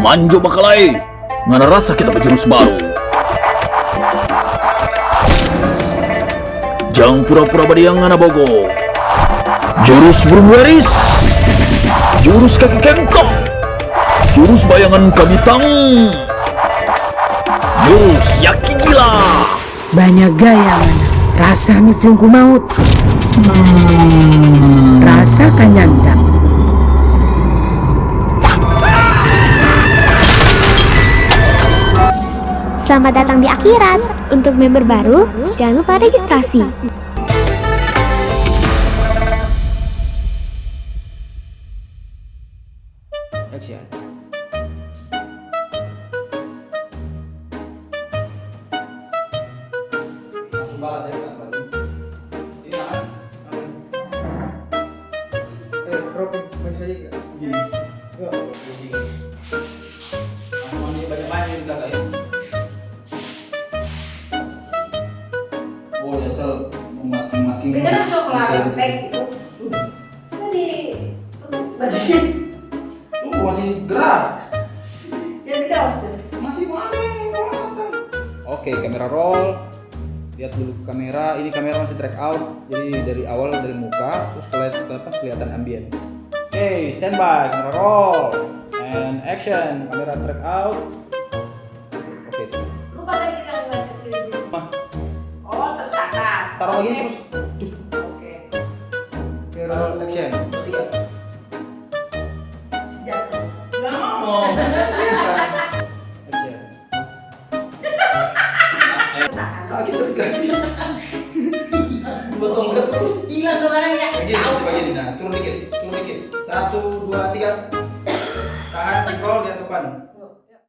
Manjo Makalai, ngana rasa kita berjurus baru. Jang pura-pura badiang ngana bogo. Jurus burung waris. Jurus kaki kengkong. Jurus bayangan kabitang. Jurus yaki gila. Banyak gaya mana. Rasa ni flungku maut. Rasa kanyanda. Selamat datang di akhirat. Untuk member baru, jangan lupa registrasi. Ya, Kak, berarti. Oh, nyesel masking-masking. Dia kan masuk ke Betul, betul. tag itu. Tadi tutup bajunya. Lu masih gerak. Jadi kaos tuh. Masih masakan? Oke, kamera roll. Lihat dulu ke kamera. Ini kamera masih track out. Jadi dari awal dari muka terus kelihatan apa? Kelihatan ambience. Oke, standby. Kamera roll. And action. Kamera track out. Oke. terus. Oke. Roll action. Tiga. Jatuh. Mau. Sakit. Dua terus. Hilang ini, turun dikit, turun dikit. Satu, dua, tiga. Tahan, dipol, lihat depan.